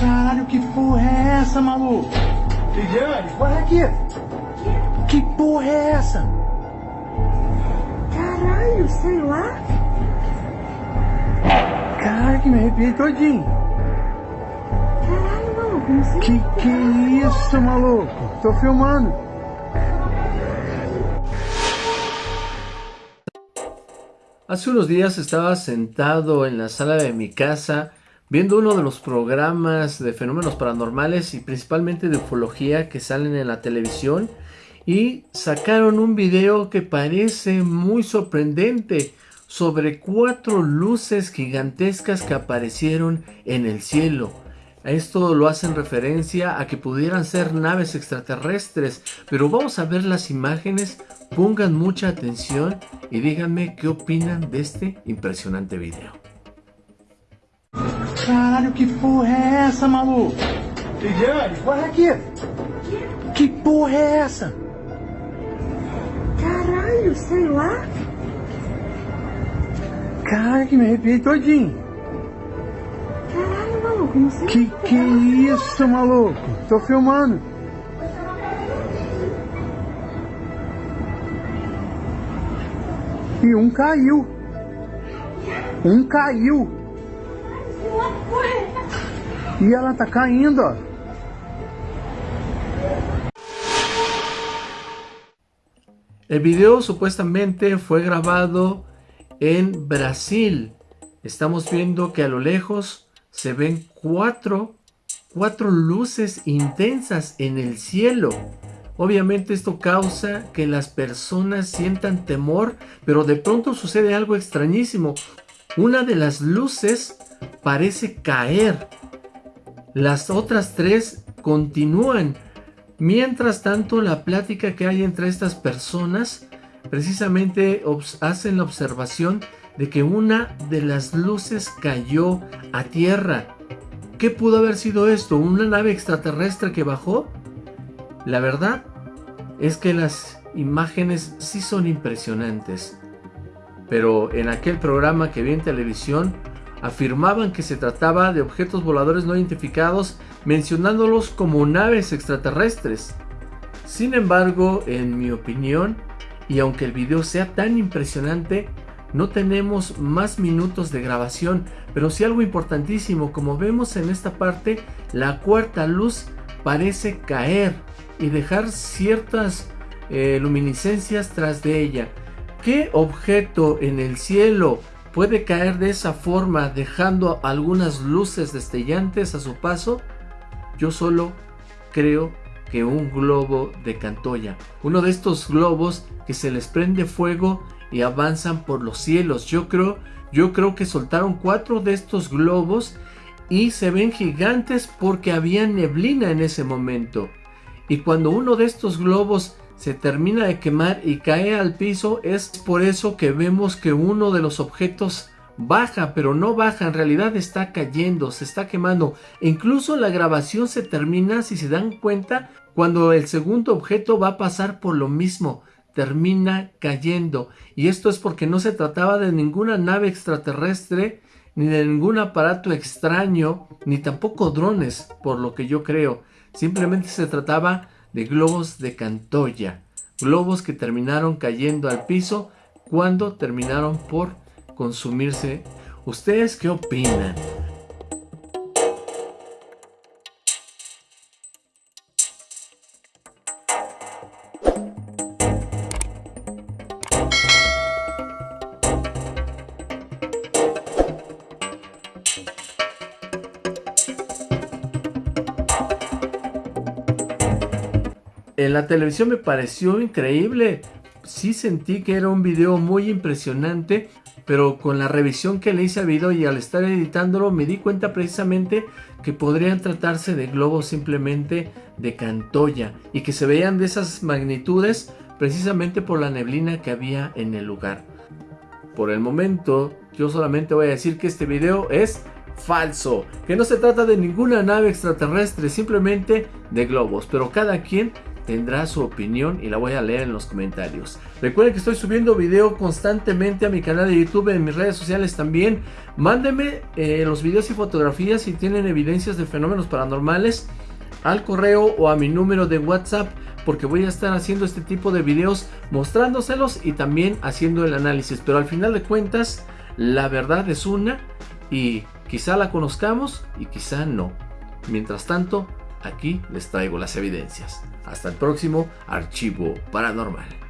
Caralho, que porra é essa, maluco? Lidiane, Olha aqui. Que porra é essa? Caralho, sei lá. Caralho, que me arrepiei todinho. Caralho, maluco, não sei. Que que é isso, maluco? Tô filmando. Hace unos días estaba sentado en la sala de mi casa viendo uno de los programas de fenómenos paranormales y principalmente de ufología que salen en la televisión y sacaron un video que parece muy sorprendente sobre cuatro luces gigantescas que aparecieron en el cielo. Esto lo hacen referencia a que pudieran ser naves extraterrestres, pero vamos a ver las imágenes, pongan mucha atención y díganme qué opinan de este impresionante video. Que porra é essa, maluco? Lidiane, Olha aqui. Que porra é essa? Caralho, sei lá. Caralho, que me arrepiei todinho. Caralho, maluco, não sei. Que que é isso, maluco? Tô filmando. E um caiu. Um caiu. E ela tá caindo. El video supuestamente fue grabado en Brasil. Estamos viendo que a lo lejos se ven cuatro, cuatro luces intensas en el cielo. Obviamente esto causa que las personas sientan temor, pero de pronto sucede algo extrañísimo. Una de las luces parece caer. Las otras tres continúan. Mientras tanto, la plática que hay entre estas personas precisamente hacen la observación de que una de las luces cayó a tierra. ¿Qué pudo haber sido esto? ¿Una nave extraterrestre que bajó? La verdad es que las imágenes sí son impresionantes. Pero en aquel programa que vi en televisión afirmaban que se trataba de objetos voladores no identificados mencionándolos como naves extraterrestres. Sin embargo, en mi opinión, y aunque el video sea tan impresionante, no tenemos más minutos de grabación, pero sí algo importantísimo, como vemos en esta parte, la cuarta luz parece caer y dejar ciertas eh, luminiscencias tras de ella. ¿Qué objeto en el cielo puede caer de esa forma dejando algunas luces destellantes a su paso? Yo solo creo que un globo de Cantoya. Uno de estos globos que se les prende fuego y avanzan por los cielos. Yo creo, yo creo que soltaron cuatro de estos globos y se ven gigantes porque había neblina en ese momento. Y cuando uno de estos globos se termina de quemar y cae al piso, es por eso que vemos que uno de los objetos baja, pero no baja, en realidad está cayendo, se está quemando. E incluso la grabación se termina, si se dan cuenta, cuando el segundo objeto va a pasar por lo mismo, termina cayendo. Y esto es porque no se trataba de ninguna nave extraterrestre, ni de ningún aparato extraño, ni tampoco drones, por lo que yo creo. Simplemente se trataba de globos de Cantoya, globos que terminaron cayendo al piso cuando terminaron por consumirse. ¿Ustedes qué opinan? En la televisión me pareció increíble. Sí sentí que era un video muy impresionante, pero con la revisión que le hice al video y al estar editándolo me di cuenta precisamente que podrían tratarse de globos simplemente de Cantoya y que se veían de esas magnitudes precisamente por la neblina que había en el lugar. Por el momento, yo solamente voy a decir que este video es falso, que no se trata de ninguna nave extraterrestre, simplemente de globos, pero cada quien tendrá su opinión y la voy a leer en los comentarios. Recuerden que estoy subiendo video constantemente a mi canal de YouTube, en mis redes sociales también. Mándenme eh, los videos y fotografías si tienen evidencias de fenómenos paranormales al correo o a mi número de WhatsApp porque voy a estar haciendo este tipo de videos mostrándoselos y también haciendo el análisis. Pero al final de cuentas, la verdad es una y quizá la conozcamos y quizá no. Mientras tanto, aquí les traigo las evidencias. Hasta el próximo archivo paranormal.